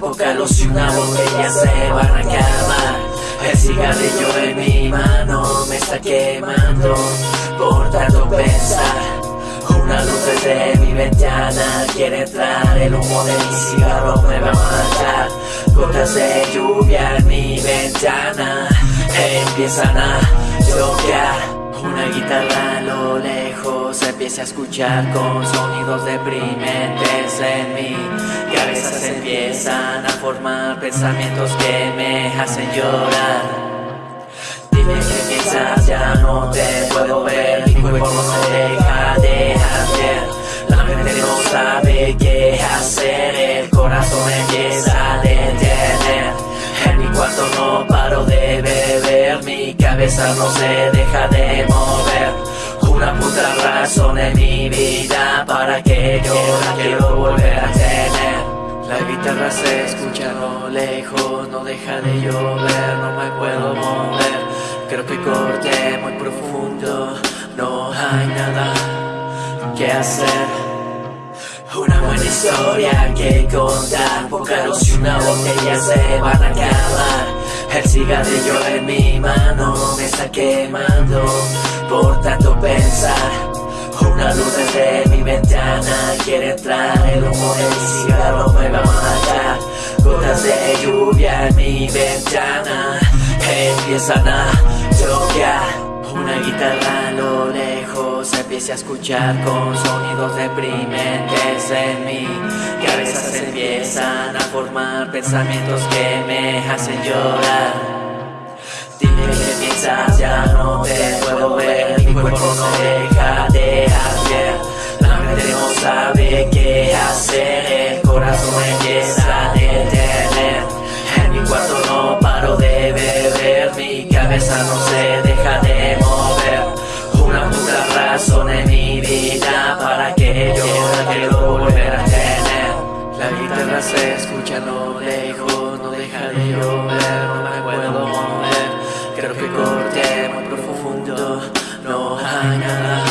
poca luz y una botella se van a acabar El cigarrillo en mi mano me está quemando Por tanto pensar. Una luz desde mi ventana quiere entrar El humo de mi cigarro me va a matar. Gotas de lluvia en mi ventana Empiezan a llover una guitarra empieza a escuchar con sonidos deprimentes en mi cabeza se empiezan a formar pensamientos que me hacen llorar. Dime que piensas, ya no te puedo ver, mi cuerpo no se deja de hacer. La mente no sabe qué hacer, el corazón empieza a detener. En mi cuarto no paro de beber, mi cabeza no se deja de mover. Una puta razón en mi vida para que yo la quiero volver a tener. La guitarra se escucha a lo lejos, no deja de llover, no me puedo mover. Creo que corté muy profundo, no hay nada que hacer. Una buena historia que contar luz y una botella se van a acabar El cigarrillo en mi mano me está quemando Por tanto Una luz desde mi ventana quiere entrar El humo de mi cigarro me va a matar Gotas de lluvia en mi ventana Empiezan a choquear. Una guitarra a lo lejos empieza a escuchar con sonidos deprimentes en mi cabeza se empiezan a formar pensamientos que me hacen llorar. Dime qué piensas, ya no te puedo ver, cuerpo no deja de hacer. La mente no sabe qué hacer, el corazón empieza a detener. En mi cuarto no paro de beber, mi cabeza no se deja de mover. Una puta razón en mi vida para que yo la quiero volver a tener. La guitarra se escucha lo lejos, no deja de llover, corté muy profundo,